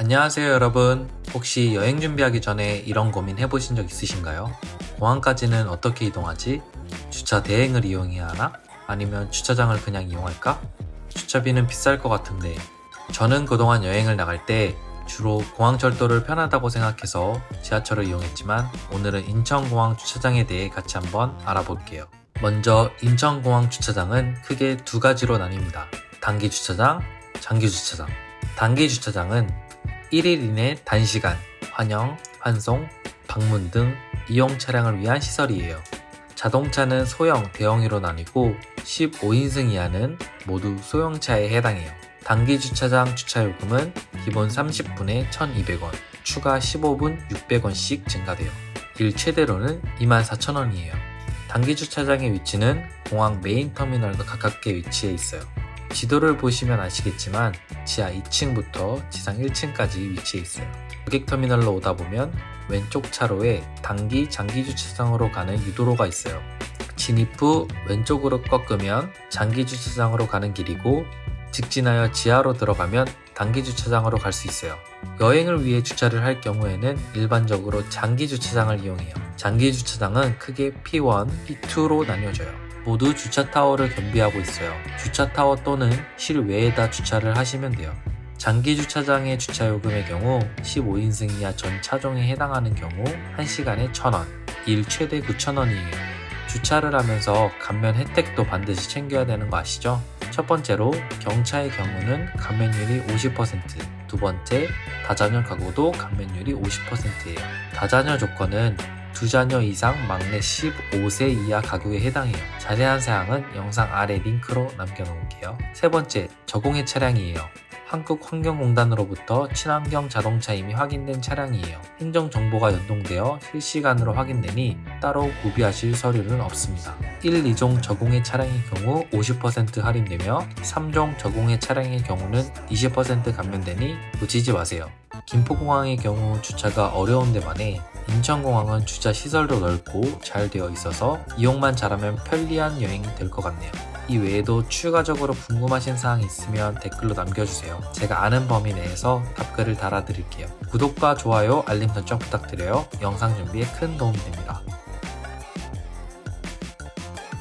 안녕하세요 여러분 혹시 여행 준비하기 전에 이런 고민 해보신 적 있으신가요? 공항까지는 어떻게 이동하지? 주차 대행을 이용해야 하나? 아니면 주차장을 그냥 이용할까? 주차비는 비쌀 것 같은데 저는 그동안 여행을 나갈 때 주로 공항철도를 편하다고 생각해서 지하철을 이용했지만 오늘은 인천공항 주차장에 대해 같이 한번 알아볼게요. 먼저 인천공항 주차장은 크게 두 가지로 나뉩니다. 단기 주차장, 장기 주차장. 단기 주차장은 1일 이내 단시간, 환영, 환송, 방문 등 이용 차량을 위한 시설이에요. 자동차는 소형, 대형으로 나뉘고 15인승 이하는 모두 소형차에 해당해요. 단기 주차장 주차요금은 기본 30분에 1,200원, 추가 15분 600원씩 증가돼요. 일 최대로는 24,000원이에요. 단기 주차장의 위치는 공항 메인 터미널과 가깝게 위치해 있어요. 지도를 보시면 아시겠지만 지하 2층부터 지상 1층까지 위치해 있어요. 고객 터미널로 오다 보면 왼쪽 차로에 단기 장기 주차장으로 가는 유도로가 있어요. 진입 후 왼쪽으로 꺾으면 장기 주차장으로 가는 길이고 직진하여 지하로 들어가면 단기 주차장으로 갈 수 있어요. 여행을 위해 주차를 할 경우에는 일반적으로 장기 주차장을 이용해요. 장기 주차장은 크게 P1, P2로 나뉘어져요. 모두 주차 타워를 겸비하고 있어요. 주차 타워 또는 실외에다 주차를 하시면 돼요. 장기 주차장의 주차 요금의 경우 15인승 이하 전 차종에 해당하는 경우 1시간에 1,000원, 일 최대 9,000원이에요. 주차를 하면서 감면 혜택도 반드시 챙겨야 되는 거 아시죠? 첫 번째로 경차의 경우는 감면율이 50%, 두 번째 다자녀 가구도 감면율이 50%예요. 다자녀 조건은 두 자녀 이상 막내 15세 이하 가구에 해당해요. 자세한 사항은 영상 아래 링크로 남겨놓을게요. 세 번째, 저공해 차량이에요. 한국환경공단으로부터 친환경 자동차임이 확인된 차량이에요. 행정 정보가 연동되어 실시간으로 확인되니 따로 구비하실 서류는 없습니다. 1, 2종 저공해 차량의 경우 50% 할인되며 3종 저공해 차량의 경우는 20% 감면되니 놓치지 마세요. 김포공항의 경우 주차가 어려운 데 반해 인천공항은 주차 시설도 넓고 잘 되어 있어서 이용만 잘하면 편리한 여행이 될것 같네요. 이 외에도 추가적으로 궁금하신 사항이 있으면 댓글로 남겨주세요. 제가 아는 범위 내에서 답글을 달아드릴게요. 구독과 좋아요, 알림 설정 부탁드려요. 영상 준비에 큰 도움이 됩니다.